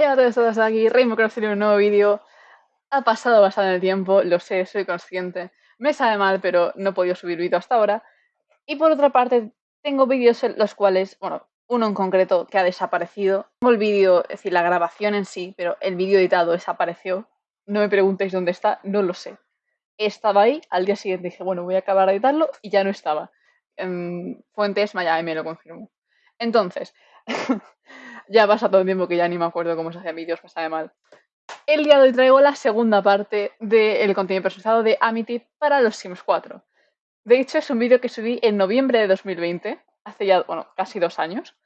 Hey a todos, aquí, Rainbow Cross en un nuevo vídeo. Ha pasado bastante tiempo, lo sé, soy consciente. Me sabe mal, pero no he podido subir vídeo hasta ahora. Y por otra parte, tengo vídeos en los cuales, bueno, uno en concreto que ha desaparecido. Tengo el vídeo, es decir, la grabación en sí, pero el vídeo editado desapareció. No me preguntéis dónde está, no lo sé. Estaba ahí, al día siguiente dije, bueno, voy a acabar de editarlo y ya no estaba. En Fuentes Maya me lo confirmó. Entonces, ya pasa todo el tiempo que ya ni me acuerdo cómo se hacían vídeos, me sabe mal. El día de hoy traigo la segunda parte del contenido personalizado de Amity para los Sims 4. De hecho, es un vídeo que subí en noviembre de 2020, hace ya, bueno, casi dos años.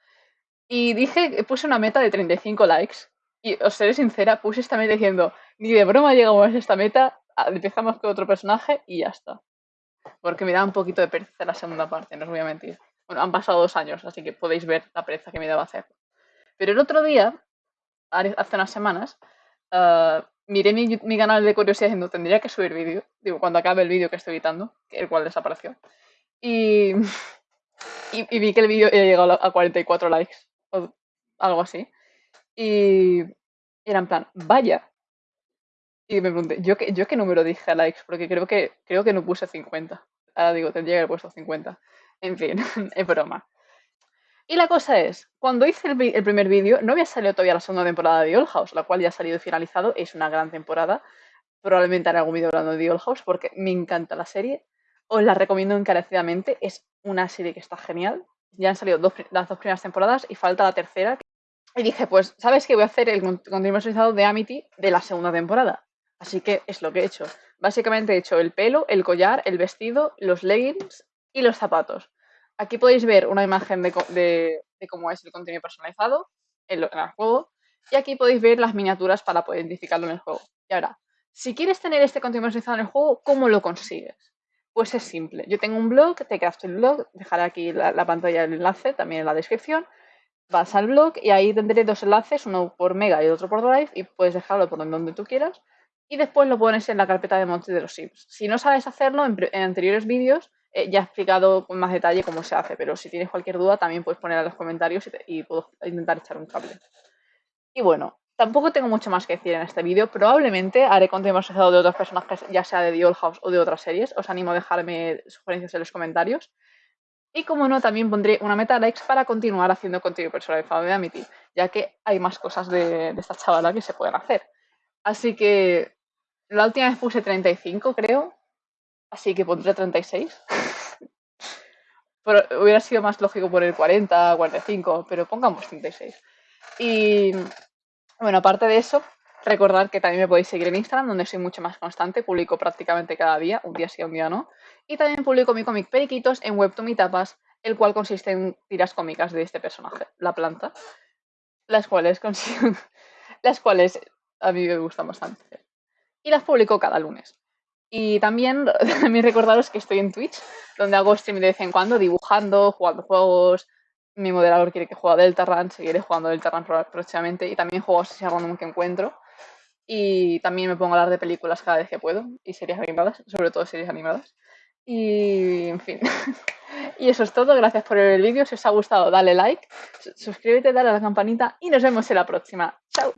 Y dije, puse una meta de 35 likes. Y os seré sincera, puse esta meta diciendo, ni de broma llegamos a esta meta, empezamos con otro personaje y ya está. Porque me da un poquito de pereza la segunda parte, no os voy a mentir. Bueno, han pasado dos años, así que podéis ver la pereza que me daba hacer. Pero el otro día, hace unas semanas, uh, miré mi, mi, canal de curiosidad diciendo tendría que subir vídeo, digo, cuando acabe el vídeo que estoy editando, el cual desapareció. Y, vi que el vídeo había llegado a 44 likes, o algo así. Y era en plan, vaya. Y me pregunté, ¿yo qué, yo qué número dije a likes? Porque creo que, creo que no puse 50. Ahora digo, tendría que haber puesto 50. En fin, es broma. Y la cosa es, cuando hice el, primer vídeo, no había salido todavía la segunda temporada de Old House, la cual ya ha salido y finalizado. Es una gran temporada. Probablemente haré algún vídeo hablando de Old House porque me encanta la serie. Os la recomiendo encarecidamente. Es una serie que está genial. Ya han salido las dos primeras temporadas y falta la tercera. Y dije, pues, ¿sabes qué? Voy a hacer el contenido personalizado de Amity de la segunda temporada. Así que es lo que he hecho. Básicamente he hecho el pelo, el collar, el vestido, los leggings y los zapatos. Aquí podéis ver una imagen de, cómo es el contenido personalizado en, el juego. Y aquí podéis ver las miniaturas para poder identificarlo en el juego. Y ahora, si quieres tener este contenido personalizado en el juego, ¿cómo lo consigues? Pues es simple. Yo tengo un blog, te crafto el blog, dejaré aquí la, la pantalla el enlace también en la descripción. Vas al blog y ahí tendré dos enlaces, uno por Mega y otro por Drive, y puedes dejarlo por donde tú quieras. Y después lo pones en la carpeta de monte de los Sims. Si no sabes hacerlo, en anteriores vídeos eh, ya he explicado con más detalle cómo se hace, pero si tienes cualquier duda también puedes poner en los comentarios y, puedo intentar echar un cable. Y bueno, tampoco tengo mucho más que decir en este vídeo. Probablemente haré contenido asociado de otros personajes, ya sea de The Old House o de otras series. Os animo a dejarme sugerencias en los comentarios. Y como no, también pondré una meta likes para continuar haciendo contenido personalizado de Amity, ya que hay más cosas de, de esta chavala que se pueden hacer. Así que la última vez puse 35, creo, Así que pondré 36. pero hubiera sido más lógico poner 40, 45, pero pongamos 36. Y bueno, aparte de eso, recordar que también me podéis seguir en Instagram, donde soy mucho más constante, publico prácticamente cada día, un día sí, un día no. Y también publico mi cómic Periquitos en Webtoon Tapas, el cual consiste en tiras cómicas de este personaje, la planta, las cuales consigo, las cuales a mí me gustan bastante. Y las publico cada lunes. Y también, también recordaros que estoy en Twitch, donde hago stream de vez en cuando, dibujando, jugando juegos. Mi moderador quiere que juegue Deltarune, seguiré jugando Deltarune próximamente. Y también juego así random que encuentro. Y también me pongo a hablar de películas cada vez que puedo. Y series animadas, sobre todo series animadas. Y, en fin. y eso es todo. Gracias por ver el vídeo. Si os ha gustado, dale like, suscríbete, dale a la campanita y nos vemos en la próxima. ¡Chao!